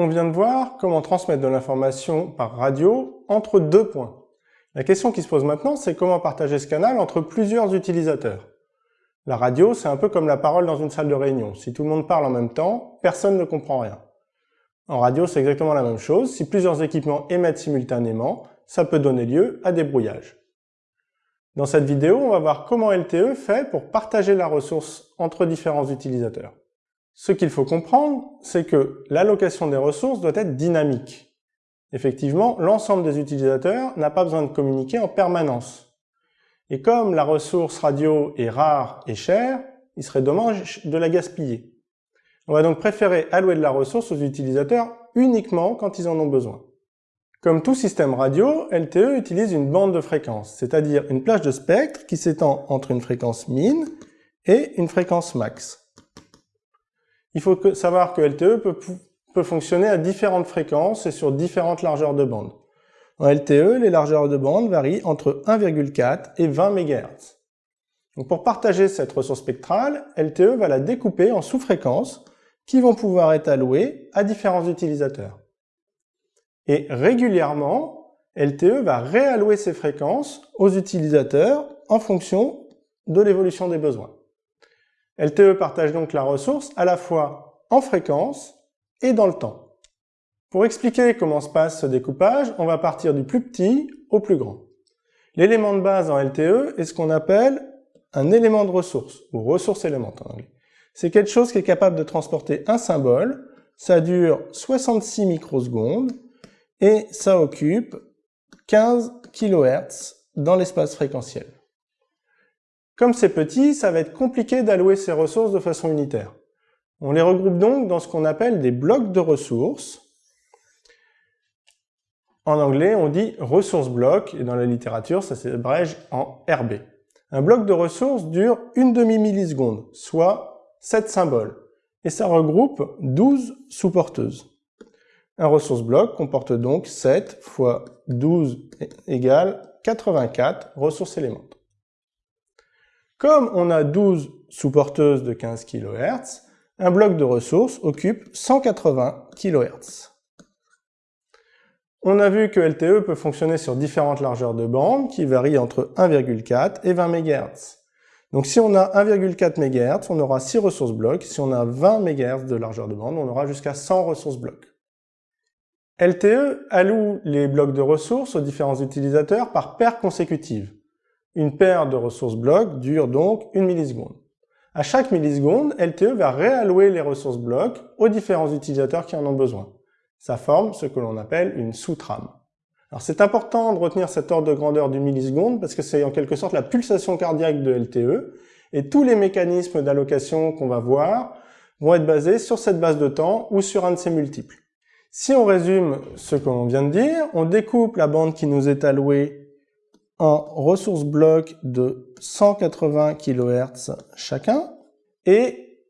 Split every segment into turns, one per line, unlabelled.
on vient de voir comment transmettre de l'information par radio entre deux points. La question qui se pose maintenant, c'est comment partager ce canal entre plusieurs utilisateurs. La radio, c'est un peu comme la parole dans une salle de réunion. Si tout le monde parle en même temps, personne ne comprend rien. En radio, c'est exactement la même chose. Si plusieurs équipements émettent simultanément, ça peut donner lieu à des brouillages. Dans cette vidéo, on va voir comment LTE fait pour partager la ressource entre différents utilisateurs. Ce qu'il faut comprendre, c'est que l'allocation des ressources doit être dynamique. Effectivement, l'ensemble des utilisateurs n'a pas besoin de communiquer en permanence. Et comme la ressource radio est rare et chère, il serait dommage de la gaspiller. On va donc préférer allouer de la ressource aux utilisateurs uniquement quand ils en ont besoin. Comme tout système radio, LTE utilise une bande de fréquences, c'est-à-dire une plage de spectre qui s'étend entre une fréquence min et une fréquence max. Il faut savoir que LTE peut, fonctionner à différentes fréquences et sur différentes largeurs de bande. En LTE, les largeurs de bande varient entre 1,4 et 20 MHz. Pour partager cette ressource spectrale, LTE va la découper en sous-fréquences qui vont pouvoir être allouées à différents utilisateurs. Et régulièrement, LTE va réallouer ces fréquences aux utilisateurs en fonction de l'évolution des besoins. LTE partage donc la ressource à la fois en fréquence et dans le temps. Pour expliquer comment se passe ce découpage, on va partir du plus petit au plus grand. L'élément de base en LTE est ce qu'on appelle un élément de ressource, ou ressource élément en anglais. C'est quelque chose qui est capable de transporter un symbole, ça dure 66 microsecondes, et ça occupe 15 kHz dans l'espace fréquentiel. Comme c'est petit, ça va être compliqué d'allouer ces ressources de façon unitaire. On les regroupe donc dans ce qu'on appelle des blocs de ressources. En anglais, on dit ressource bloc, et dans la littérature, ça s'abrège en RB. Un bloc de ressources dure une demi-milliseconde, soit 7 symboles, et ça regroupe 12 sous-porteuses. Un ressource bloc comporte donc 7 fois 12 égale 84 ressources éléments. Comme on a 12 sous-porteuses de 15 kHz, un bloc de ressources occupe 180 kHz. On a vu que LTE peut fonctionner sur différentes largeurs de bande qui varient entre 1,4 et 20 MHz. Donc si on a 1,4 MHz, on aura 6 ressources blocs. Si on a 20 MHz de largeur de bande, on aura jusqu'à 100 ressources blocs. LTE alloue les blocs de ressources aux différents utilisateurs par paire consécutive. Une paire de ressources blocs dure donc une milliseconde. À chaque milliseconde, LTE va réallouer les ressources blocs aux différents utilisateurs qui en ont besoin. Ça forme ce que l'on appelle une sous-trame. Alors c'est important de retenir cet ordre de grandeur du milliseconde parce que c'est en quelque sorte la pulsation cardiaque de LTE et tous les mécanismes d'allocation qu'on va voir vont être basés sur cette base de temps ou sur un de ses multiples. Si on résume ce que l'on vient de dire, on découpe la bande qui nous est allouée en ressources blocs de 180 kHz chacun et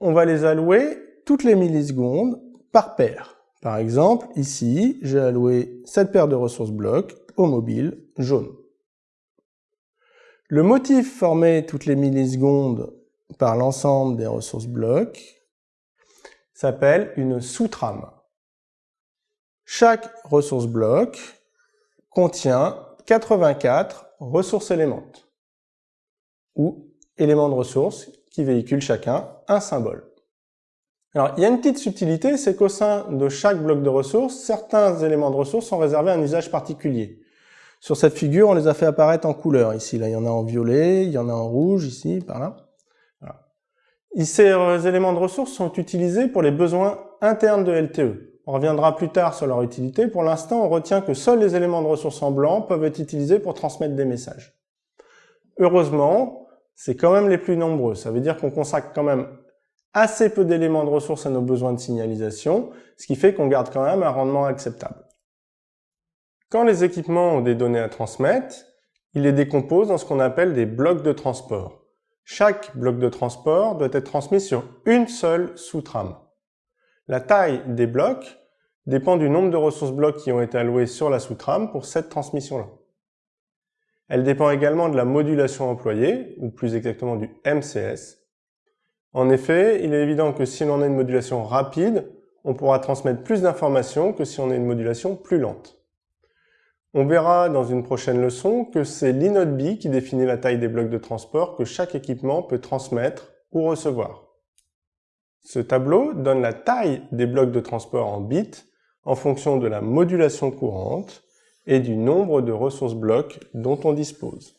on va les allouer toutes les millisecondes par paire. Par exemple, ici, j'ai alloué cette paire de ressources blocs au mobile jaune. Le motif formé toutes les millisecondes par l'ensemble des ressources blocs s'appelle une sous-trame. Chaque ressource bloc contient 84 ressources éléments ou éléments de ressources qui véhiculent chacun un symbole. Alors, il y a une petite subtilité, c'est qu'au sein de chaque bloc de ressources, certains éléments de ressources sont réservés à un usage particulier. Sur cette figure, on les a fait apparaître en couleur. Ici, là, il y en a en violet, il y en a en rouge, ici, par là. Ces éléments de ressources sont utilisés pour les besoins internes de LTE. On reviendra plus tard sur leur utilité. Pour l'instant, on retient que seuls les éléments de ressources en blanc peuvent être utilisés pour transmettre des messages. Heureusement, c'est quand même les plus nombreux. Ça veut dire qu'on consacre quand même assez peu d'éléments de ressources à nos besoins de signalisation, ce qui fait qu'on garde quand même un rendement acceptable. Quand les équipements ont des données à transmettre, ils les décomposent dans ce qu'on appelle des blocs de transport. Chaque bloc de transport doit être transmis sur une seule sous-trame. La taille des blocs dépend du nombre de ressources blocs qui ont été allouées sur la sous-trame pour cette transmission-là. Elle dépend également de la modulation employée, ou plus exactement du MCS. En effet, il est évident que si l'on a une modulation rapide, on pourra transmettre plus d'informations que si on a une modulation plus lente. On verra dans une prochaine leçon que c'est l'inode qui définit la taille des blocs de transport que chaque équipement peut transmettre ou recevoir. Ce tableau donne la taille des blocs de transport en bits en fonction de la modulation courante et du nombre de ressources blocs dont on dispose.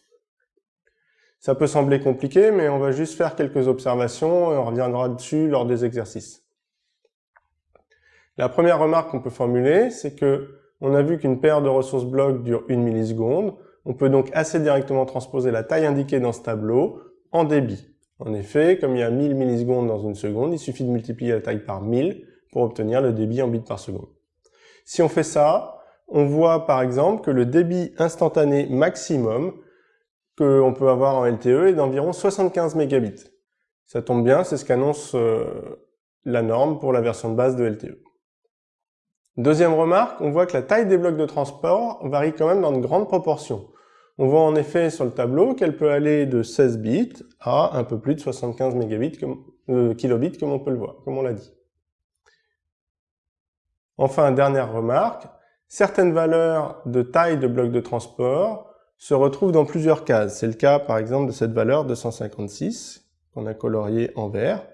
Ça peut sembler compliqué, mais on va juste faire quelques observations et on reviendra dessus lors des exercices. La première remarque qu'on peut formuler, c'est que on a vu qu'une paire de ressources blocs dure une milliseconde. On peut donc assez directement transposer la taille indiquée dans ce tableau en débit. En effet, comme il y a 1000 millisecondes dans une seconde, il suffit de multiplier la taille par 1000 pour obtenir le débit en bits par seconde. Si on fait ça, on voit par exemple que le débit instantané maximum qu'on peut avoir en LTE est d'environ 75 mégabits. Ça tombe bien, c'est ce qu'annonce euh, la norme pour la version de base de LTE. Deuxième remarque, on voit que la taille des blocs de transport varie quand même dans de grandes proportions. On voit en effet sur le tableau qu'elle peut aller de 16 bits à un peu plus de 75 mégabits, euh, kilobits comme on peut le voir, comme on l'a dit. Enfin, dernière remarque, certaines valeurs de taille de blocs de transport se retrouvent dans plusieurs cases. C'est le cas par exemple de cette valeur 256 qu'on a coloriée en vert.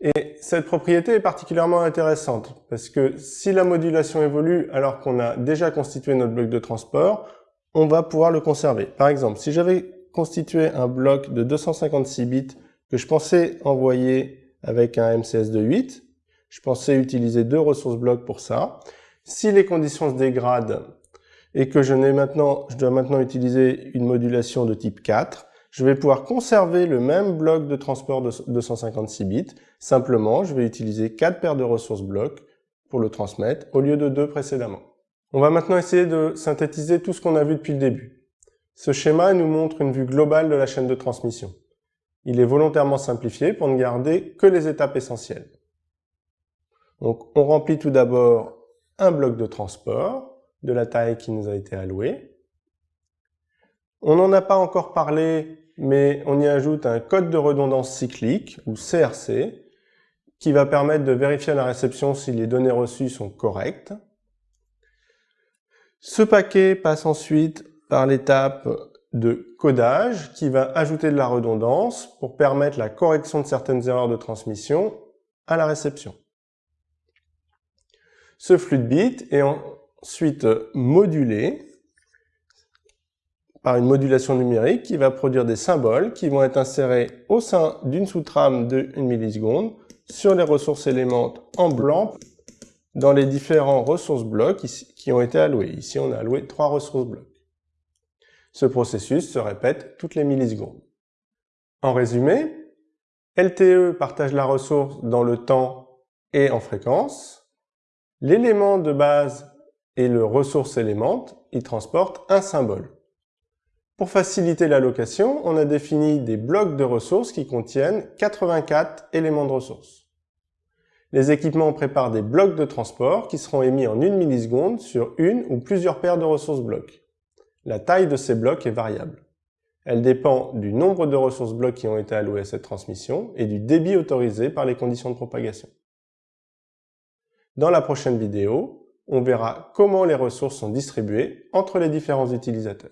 Et cette propriété est particulièrement intéressante parce que si la modulation évolue alors qu'on a déjà constitué notre bloc de transport, on va pouvoir le conserver. Par exemple, si j'avais constitué un bloc de 256 bits que je pensais envoyer avec un MCS de 8, je pensais utiliser deux ressources blocs pour ça. Si les conditions se dégradent et que je, dois maintenant utiliser une modulation de type 4, je vais pouvoir conserver le même bloc de transport de 256 bits. Simplement, je vais utiliser 4 paires de ressources blocs pour le transmettre au lieu de 2 précédemment. On va maintenant essayer de synthétiser tout ce qu'on a vu depuis le début. Ce schéma nous montre une vue globale de la chaîne de transmission. Il est volontairement simplifié pour ne garder que les étapes essentielles. Donc, on remplit tout d'abord un bloc de transport de la taille qui nous a été allouée. On n'en a pas encore parlé mais on y ajoute un code de redondance cyclique, ou CRC, qui va permettre de vérifier à la réception si les données reçues sont correctes. Ce paquet passe ensuite par l'étape de codage qui va ajouter de la redondance pour permettre la correction de certaines erreurs de transmission à la réception. Ce flux de bits est ensuite modulé par une modulation numérique qui va produire des symboles qui vont être insérés au sein d'une sous-trame de 1 milliseconde sur les ressources éléments en blanc dans les différents ressources blocs qui ont été alloués. Ici, on a alloué trois ressources blocs. Ce processus se répète toutes les millisecondes. En résumé, LTE partage la ressource dans le temps et en fréquence. L'élément de base et le ressource élément, ils transportent un symbole. Pour faciliter l'allocation, on a défini des blocs de ressources qui contiennent 84 éléments de ressources. Les équipements préparent des blocs de transport qui seront émis en une milliseconde sur une ou plusieurs paires de ressources blocs. La taille de ces blocs est variable. Elle dépend du nombre de ressources blocs qui ont été allouées à cette transmission et du débit autorisé par les conditions de propagation. Dans la prochaine vidéo, on verra comment les ressources sont distribuées entre les différents utilisateurs.